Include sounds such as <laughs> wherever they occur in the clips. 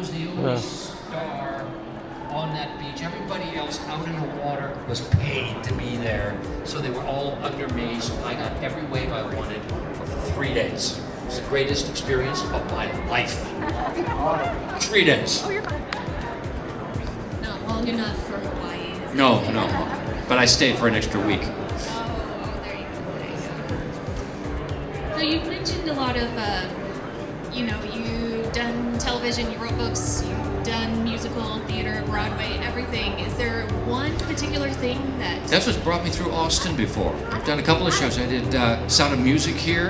was the only star on that beach. Everybody else out in the water was paid to be there. So they were all under me. So I got every wave I wanted for three days. It was the greatest experience of my life. Three days. Not long enough for Hawaii. No, no. But I stayed for an extra week. Oh, there you go. There you go. So you've mentioned a lot of, uh, you know, you've done television, you wrote books, you've done musical, theater, Broadway, everything. Is there one particular thing that? That's what's brought me through Austin before. I've done a couple of shows. I did uh, Sound of Music here,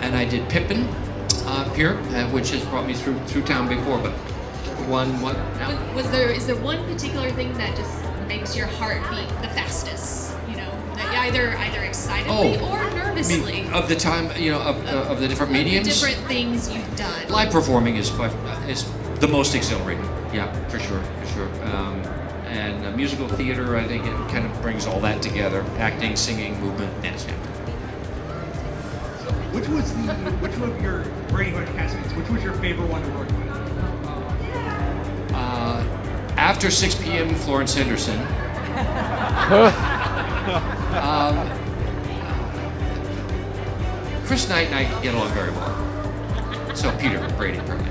and I did Pippin uh, here, uh, which has brought me through through town before. But one, what? Was, was there is there one particular thing that just makes your heart beat the fastest? You know, that either either excitedly Oh, or nervously. mean, of the time, you know, of, uh, of the different Of the mediums. different things you've done. Live performing is by, is the most exhilarating. Yeah, for sure, for sure. Um, and uh, musical theater, I think it kind of brings all that together: acting, singing, movement, dance. Yeah. Which was the which of your Brady Bunch castmates? Which was your favorite one to work with? Uh, after 6 p.m., Florence Henderson. <laughs> um, Chris Knight and I get along very well. So Peter Brady, probably.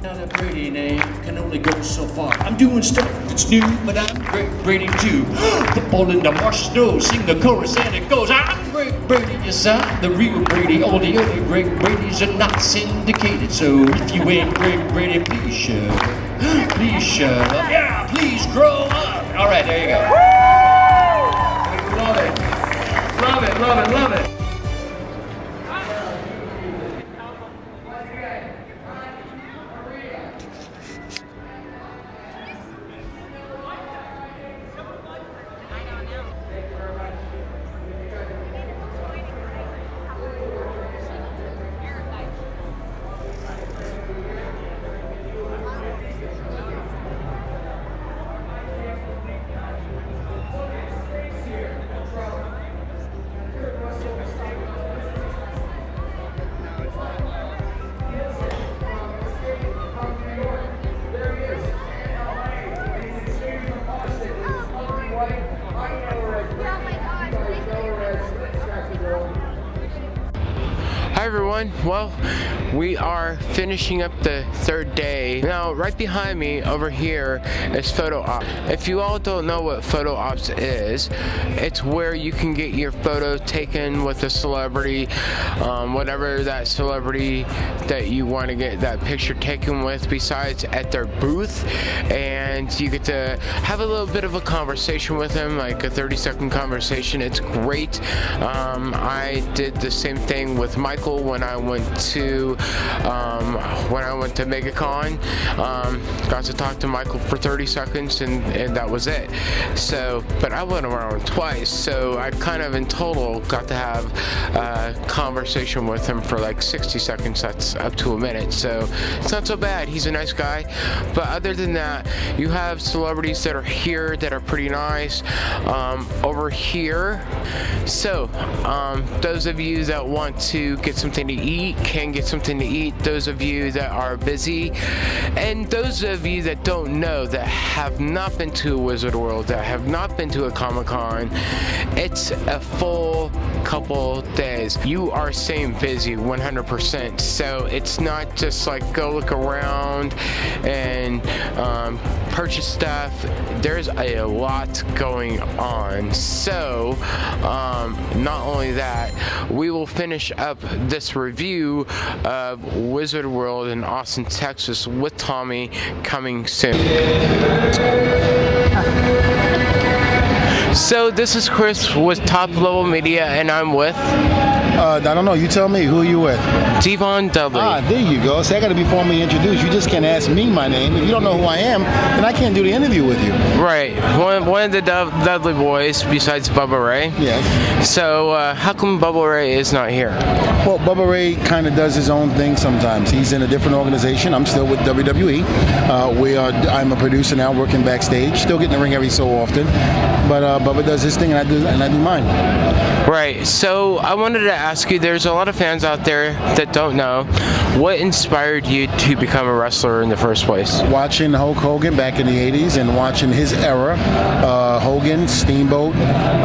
Now that Brady name can only go so far. I'm doing stuff that's new, but I'm Greg Brady too. <gasps> Football in the marsh snow, sing the chorus and it goes. I'm Greg Brady, yes I'm the real Brady. All the other Greg Bradys are not syndicated. So if you ain't Greg Brady, please up. <gasps> Please up. Yeah, please grow up. All right, there you go. Love it, everyone. Well, we are finishing up the third day. Now, right behind me over here is photo op. If you all don't know what photo ops is, it's where you can get your photo taken with a celebrity, um, whatever that celebrity that you want to get that picture taken with, besides at their booth, and you get to have a little bit of a conversation with them, like a 30 second conversation. It's great. Um, I did the same thing with Michael when I went to um, when I went to MegaCon. Um, got to talk to Michael for 30 seconds, and, and that was it. So, but I went around twice, so I kind of in total got to have a conversation with him for like 60 seconds. That's up to a minute, so it's not so bad. He's a nice guy. But other than that, you have celebrities that are here that are pretty nice. Um, over here, so um, those of you that want to get something to eat can get something to eat. Those of you that are busy, and those of you that don't know that have not been to a Wizard World, that have not been to a Comic Con, it's a full couple days. You are staying busy 100%. So it's not just like go look around and um, purchase stuff. There's a lot going on. So um, not only that, we will finish up this review of Wizard World in Austin, Texas with Tommy coming soon. So this is Chris with Top Level Media, and I'm with Uh, I don't know. You tell me. Who are you with? Devon Dudley. Ah, there you go. See, I got to be formally introduced. You just can't ask me my name. If you don't know who I am, then I can't do the interview with you. Right, one, one of the Dud- Dudley boys besides Bubba Ray. Yes. So uh, how come Bubba Ray is not here? Well, Bubba Ray kind of does his own thing sometimes. He's in a different organization. I'm still with WWE. Uh, we are. I'm a producer now, working backstage. Still getting the ring every so often. But uh, Bubba does his thing, and I do, and I do mine. Right. So I wanted to ask you, there's a lot of fans out there that don't know, what inspired you to become a wrestler in the first place? Watching Hulk Hogan back in the 80s and watching his era, uh, Hogan, Steamboat,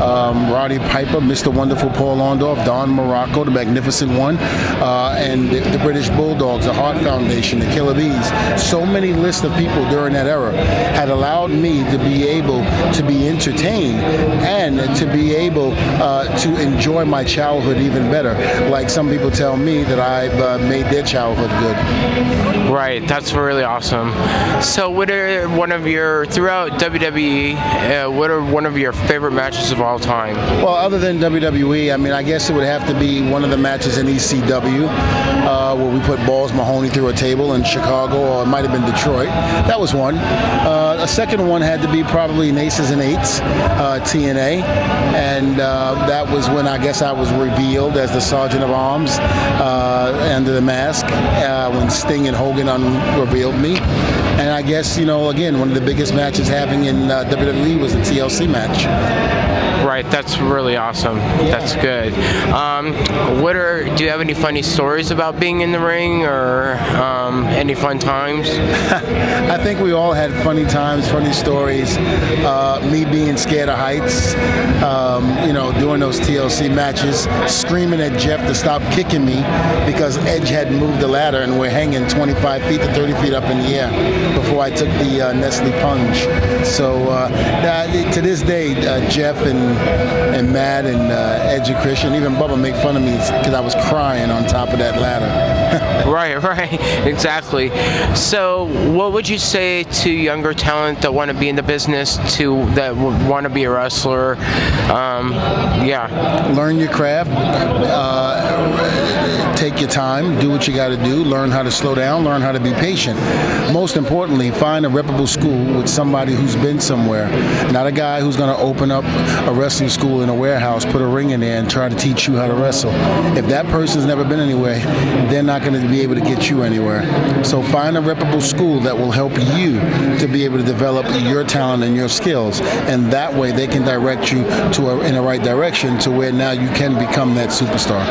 um, Roddy Piper, Mr. Wonderful Paul Orndorff, Don Muraco, the Magnificent One, uh, and the, the British Bulldogs, the Heart Foundation, the Killer Bees. So many lists of people during that era had allowed me to be able to be entertained and to be able uh, to enjoy my childhood even better. Like some people tell me that I've uh, made their childhood good. Right, that's really awesome. So, what are one of your throughout WWE? Uh, what are one of your favorite matches of all time? Well, other than WWE, I mean, I guess it would have to be one of the matches in ECW uh, where we put Balls Mahoney through a table in Chicago, or it might have been Detroit. That was one. Uh, a second one had to be probably in Aces and Eights, uh, TNA, and uh, that was when I guess I was revealed as the Sergeant of Arms uh, under the mask uh, when Sting and Hogan unrevealed me. And I guess you know, again, one of the biggest matches having in WWE was the TLC match. Right, that's really awesome. That's good. Um, what are? Do you have any funny stories about being in the ring, or um, any fun times? <laughs> I think we all had funny times, funny stories. Uh, me being scared of heights, um, you know, doing those TLC matches, screaming at Jeff to stop kicking me because Edge had moved the ladder and we're hanging 25 feet to 30 feet up in the air before I took the uh, Nestea plunge. So uh, that- to this day, uh, Jeff and and Matt and uh, Edge and Christian, even Bubba make fun of me because I was crying on top of that ladder. <laughs> right, <laughs> right, exactly. So, what would you say to younger talent that want to be in the business, to that want to be a wrestler? Um, yeah, learn your craft, uh, take your time, do what you got to do, learn how to slow down, learn how to be patient. Most importantly, find a reputable school with somebody who's been somewhere, not a guy who's going to open up a wrestling school in a warehouse, put a ring in there, and try to teach you how to wrestle. If that person's never been anywhere, they're not going to be able to get you anywhere. So find a reputable school that will help you to be able to develop your talent and your skills, and that way they can direct you to a, in the right direction to where now you can become that superstar.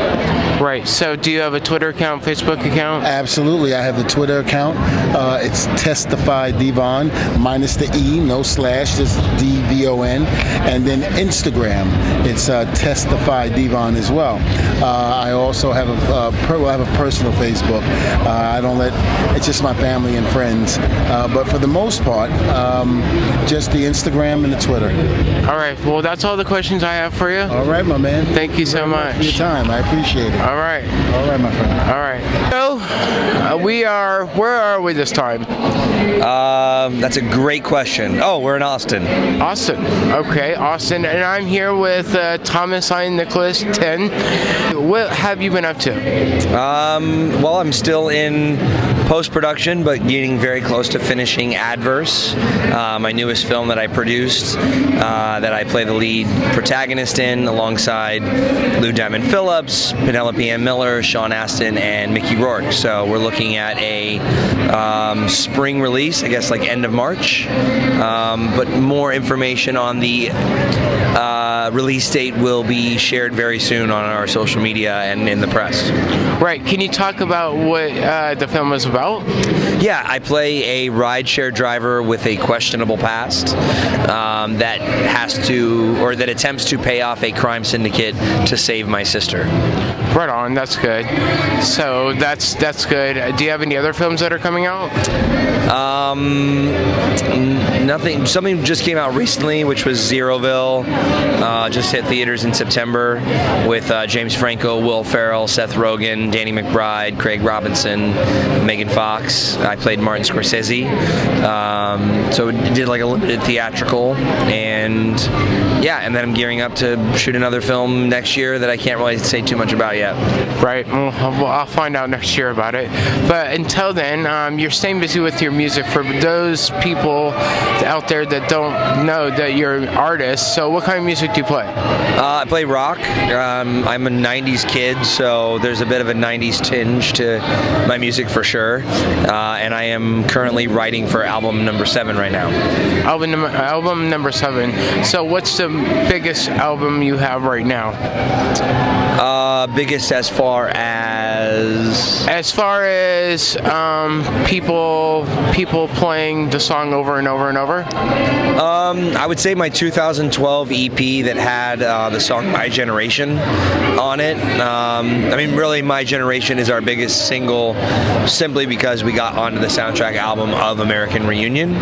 right. So, do you have a Twitter account, Facebook account? Absolutely, I have the Twitter account. Uh, it's Testify Devon minus the e, no slash, just D V O N, and then Instagram, it's uh, Testify Devon as well. Uh, I also have a uh, per, well, I have a personal Facebook. Uh, I don't let it's just my family and friends, uh, but for the most part, um, just the Instagram and the Twitter. All right. Well, that's all the questions I have for you. All right, my man. Thank you so for your time. I appreciate it. All right. All right, my friend. All right. So, uh, we are. Where are we this time? Um, that's a great question. Oh, we're in Austin. Austin. Okay, Austin, and I'm here with uh, Thomas Ian Nicholas Ten. What have you been up to? Um, well, I'm still in post production, but getting very close to finishing Adverse, uh, my newest film that I produced, uh, that I play the lead protagonist in, alongside Lou Diamond Phillips, Penelope Ann Miller, Sean Astin, and Mickey Rourke. So we're looking at a um, spring release, I guess, like end of March. Um, but more information on the uh, release date will be shared very soon on our social media and in the press. Right. Can you talk about what uh, the film is about? Yeah, I play a rideshare driver with a questionable past um, that has to, or that attempts to pay off a crime syndicate to save my sister. Right on. That's good. So that's that's good. Do you have any other films that are coming out? Um, nothing. Something just came out recently, which was Zeroville. Uh, just hit theaters in September with uh, James Franco, Will Ferrell, Seth Rogen, Danny McBride, Craig Robinson, Megan Fox. I played Martin Scorsese. Um, so did like a, theatrical, and yeah, and then I'm gearing up to shoot another film next year that I can't really say too much about yet. Right. Well, I'll I'll find out next year about it. But until then, um, you're staying busy with your music. For those people out there that don't know that you're an artist, so what kind of music do you play? Uh, I play rock. Um, I'm a 90s kid, so there's a bit of a 90s tinge to my music for sure. Uh, and I am currently writing for album number seven right now. Album number, album number seven. So, what's the biggest album you have right now? Uh, biggest as far as. As far as um, people people playing the song over and over and over. Um, I would say my 2012 EP that had uh, the song My Generation on it. Um, I mean, really, My Generation is our biggest single simply because we got onto the soundtrack album of American Reunion.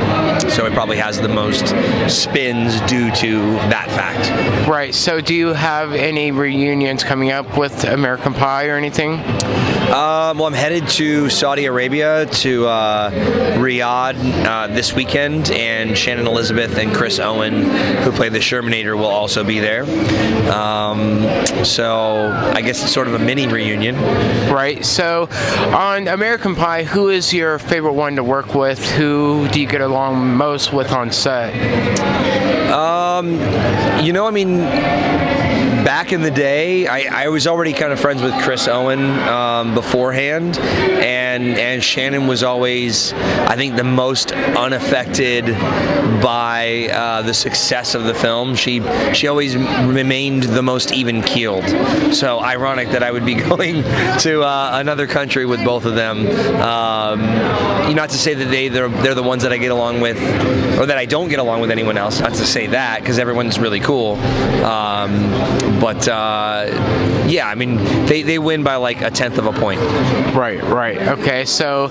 So it probably has the most spins due to that fact. Right. So, do you have any reunions coming up with American Pie or anything? Um, well, I'm headed to Saudi Arabia to uh, Riyadh uh, this weekend, and Shannon Elizabeth and Chris Owen, who play the Shermanator, will also be there. Um, so I guess it's sort of a mini reunion. Right. So, on American Pie, who is your favorite one to work with? Who do you get along most with on set? Um, you know, I mean, back in the day, I, I was already kind of friends with Chris Owen um, beforehand, and and Shannon was always, I think, the most unaffected by uh, the success of the film. She she always remained the most even keeled. So ironic that I would be <laughs> going to uh, another country with both of them. Um, not to say that they they're, they're the ones that I get along with, or that I don't get along with anyone else. Not to say that because everyone's really cool. Um, but uh, yeah, I mean, they, they win by like a tenth of a point. Right, right. Okay, so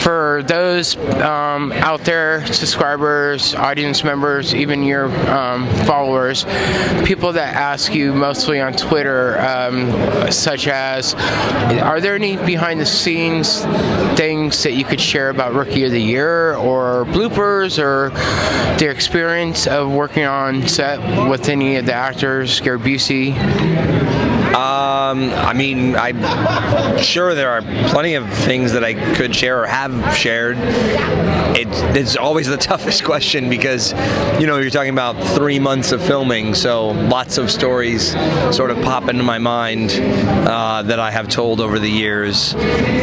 for those um, out there, subscribers, audience members, even your um, followers, people that ask you mostly on Twitter, um, such as, are there any behind the scenes things that you could share about Rookie of the Year or bloopers or their experience of working on set with any of the actors, Gary Busey? Um, I mean, I'm sure there are plenty of things that I could share or have shared. It, it's always the <laughs> toughest question because, you know, you're talking about three months of filming, so lots of stories sort of pop into my mind uh, that I have told over the years.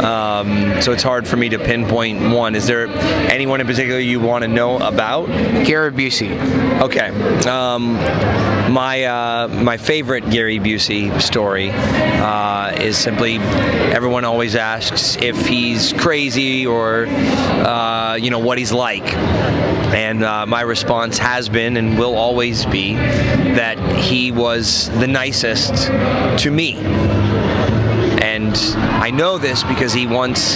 Um, so it's hard for me to pinpoint one. Is there anyone in particular you want to know about? Gary Busey. Okay. Um, my uh, my favorite Gary Busey story uh, is simply everyone always asks if he's crazy or uh, you know what he's like, and uh, my response has been and will always be that he was the nicest to me. And I know this because he once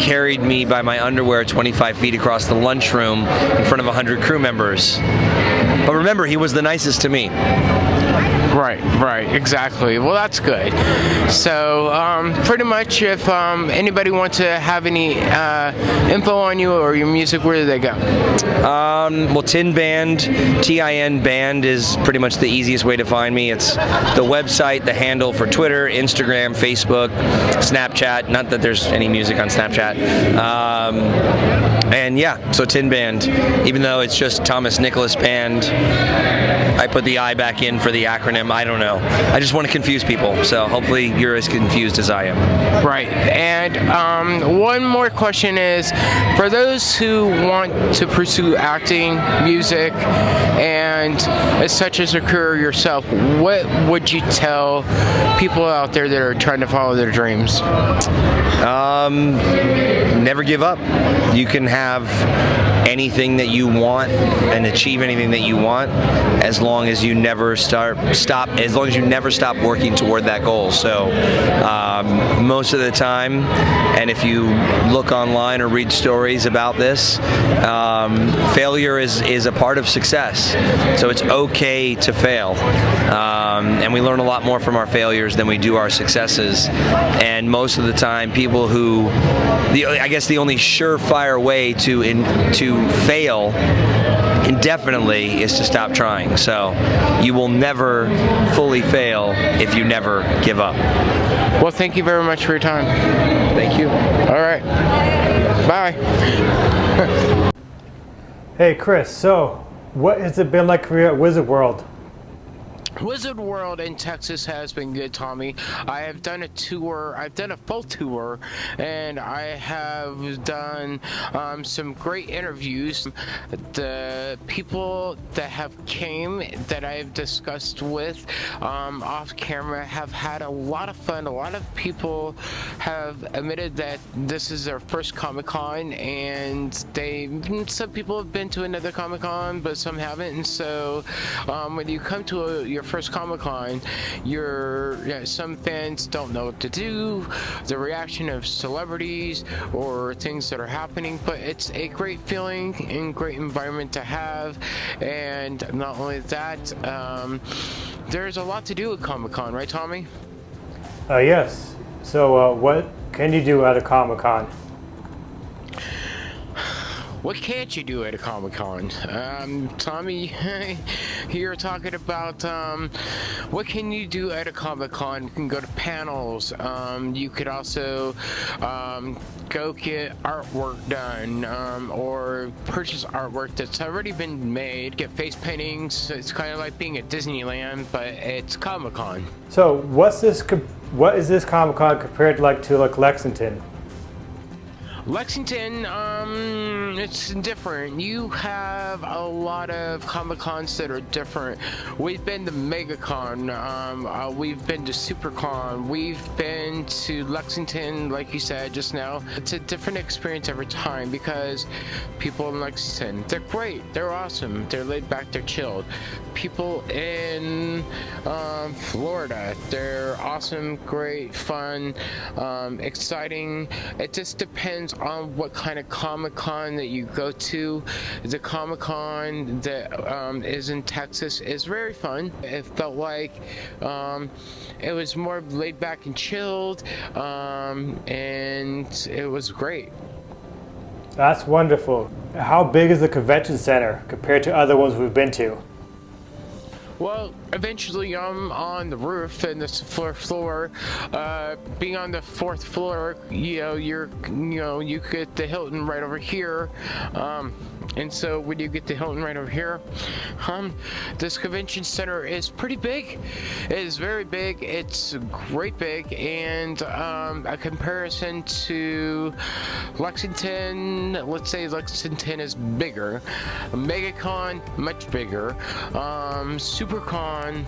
carried me by my underwear 25 feet across the lunchroom in front of 100 crew members. But remember, he was the nicest to me. Right, right, exactly. Well, that's good. So, um, pretty much, if um, anybody wants to have any uh, info on you or your music, where do they go? Um, well, Tin Band, T-I-N Band is pretty much the easiest way to find me. It's the website, the handle for Twitter, Instagram, Facebook, Snapchat. Not that there's any music on Snapchat. And yeah, so Tin Band. Even though it's just Thomas Nicholas Band, I put the I back in for the acronym. I don't know. I just want to confuse people. So hopefully you're as confused as I am. Right. And um, one more question is for those who want to pursue acting, music, and as such as a career yourself, what would you tell people out there that are trying to follow their dreams? Um, never give up. You can have have anything that you want and achieve anything that you want as long as you never start stop as long as you never stop working toward that goal. So um, most of the time and if you look online or read stories about this um, failure is is a part of success. So it's okay to fail. Um, and we learn a lot more from our failures than we do our successes. And most of the time people who the I guess the only surefire way to in, to fail indefinitely is to stop trying. So you will never fully fail if you never give up. Well, thank you very much for your time. Thank you. All right. Bye. <laughs> Hey Chris, so what has it been like career at Wizard World? Wizard World in Texas has been good, Tommy. I have done a tour, I've done a full tour, and I have done um, some great interviews. The people that have came that I've discussed with um, off camera have had a lot of fun. A lot of people have admitted that this is their first Comic Con, and they some people have been to another Comic Con, but some haven't. And so um, when you come to a, your first Comic Con, you're you know, some fans don't know what to do, the reaction of celebrities or things that are happening, but it's a great feeling and great environment to have. And not only that, um, there's a lot to do at Comic Con, right, Tommy? Uh, yes. So, uh, what can you do at a Comic Con? What can't you do at a Comic Con? Um, Tommy, you're talking about um, what can you do at a Comic Con? You can go to panels. Um, you could also um, go get artwork done um, or purchase artwork that's already been made. Get face paintings. It's kind of like being at Disneyland, but it's Comic Con. So, what's this? What is this Comic Con compared to like to like Lexington? Lexington, um, it's different. You have a lot of Comic Cons that are different. We've been to MegaCon, um, uh, we've been to SuperCon, we've been to Lexington, like you said just now. It's a different experience every time because people in Lexington, they're great, they're awesome, they're laid back, they're chilled. People in um, Florida, they're awesome, great, fun, um, exciting. It just depends on what kind of Comic Con that you go to. The Comic Con that um, is in Texas is very fun. It felt like um, it was more laid back and chilled, um, and it was great. That's wonderful. How big is the convention center compared to other ones we've been to? Well, eventually I'm on the roof and the fourth floor. Uh, being on the fourth floor, you know, you're, you know, you get the Hilton right over here. Um, and so when you get to Hilton right over here, um, this convention center is pretty big. It is very big. It's great big, and um, a comparison to Lexington, let's say Lexington is bigger. MegaCon, much bigger. Um, SuperCon,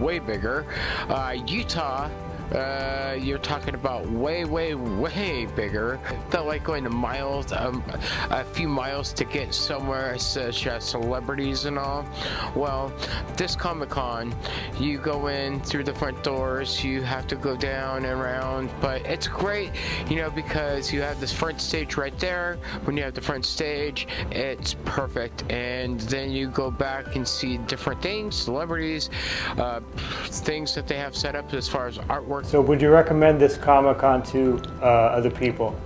way bigger. Uh, Utah, uh, you're talking about way, way, way bigger. Felt like going to miles, um, a few miles to get somewhere, such as celebrities and all. Well, this Comic Con, you go in through the front doors, you have to go down and around, but it's great, you know, because you have this front stage right there. When you have the front stage, it's perfect, and then you go back and see different things, celebrities, uh, things that they have set up as far as artwork So, would you recommend this Comic Con to uh, other people?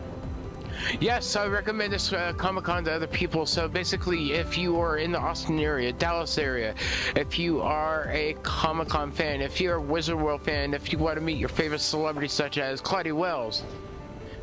Yes, I recommend this uh, Comic Con to other people. So basically, if you are in the Austin area, Dallas area, if you are a Comic Con fan, if you're a Wizard World fan, if you want to meet your favorite celebrities such as Claudia Wells,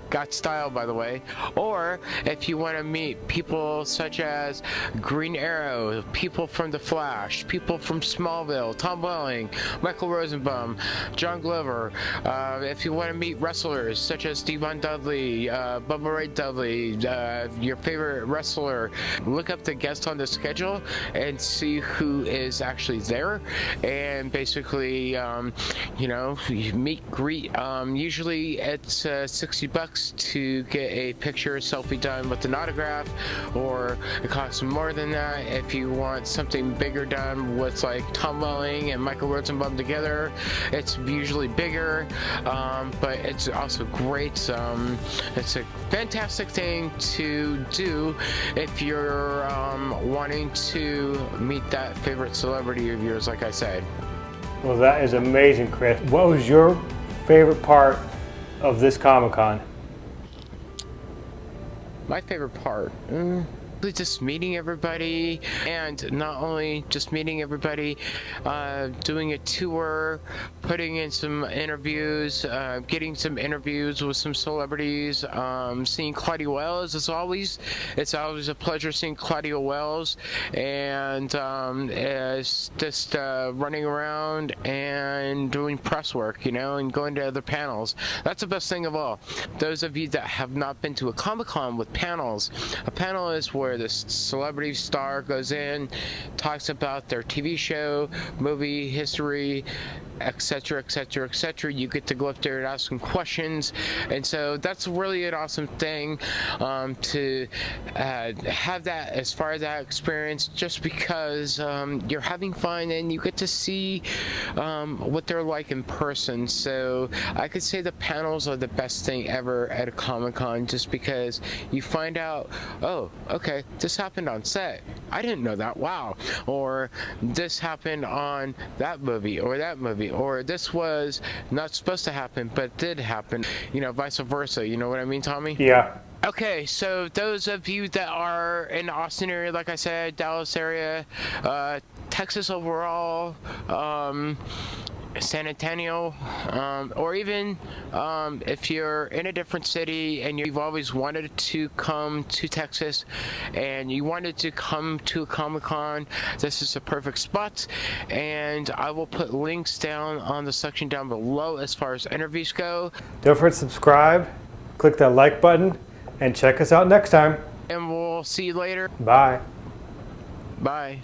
got style by the way, or if you want to meet people such as Green Arrow, people from The Flash, people from Smallville, Tom Welling, Michael Rosenbaum, John Glover, uh, if you want to meet wrestlers such as Devon Dudley, uh, Bubba Ray Dudley, uh, your favorite wrestler, look up the guest on the schedule and see who is actually there, and basically, um, you know, meet greet. Um, usually it's uh, 60 bucks to get a picture selfie done with an autograph, or it costs more than that if you want something bigger done with like Tom Welling and Michael Rosenbaum together. It's usually bigger, um, but it's also great. Um, it's a fantastic thing to do if you're um, wanting to meet that favorite celebrity of yours, like I said. Well, that is amazing, Chris. What was your favorite part of this Comic Con? My favorite part. Mm, just meeting everybody and not only just meeting everybody uh, doing a tour putting in some interviews uh, getting some interviews with some celebrities um, seeing Claudia Wells. As always it's always a pleasure seeing Claudia Wells and um, just uh, running around and doing press work you know and going to other panels. That's the best thing of all. Those of you that have not been to a Comic-Con with panels a panel is where where the celebrity star goes in, talks about their TV show, movie history, etc etc etc you get to go up there and ask them questions. And so that's really an awesome thing um, to uh, have that as far as that experience just because um, you're having fun and you get to see um, what they're like in person. So I could say the panels are the best thing ever at a Comic-Con just because you find out oh okay this happened on set. I didn't know that. Wow. Or this happened on that movie or that movie or this was not supposed to happen but did happen. You know vice versa. You know what i mean tommy? Yeah. Okay, so those of you that are in the Austin area, like I said, Dallas area, uh, Texas overall, um, San Antonio, um, or even um, if you're in a different city and you've always wanted to come to Texas and you wanted to come to a Comic Con, this is a perfect spot. And I will put links down on the section down below as far as interviews go. Don't forget to subscribe, click that like button, and check us out next time. And we'll see you later. Bye. Bye.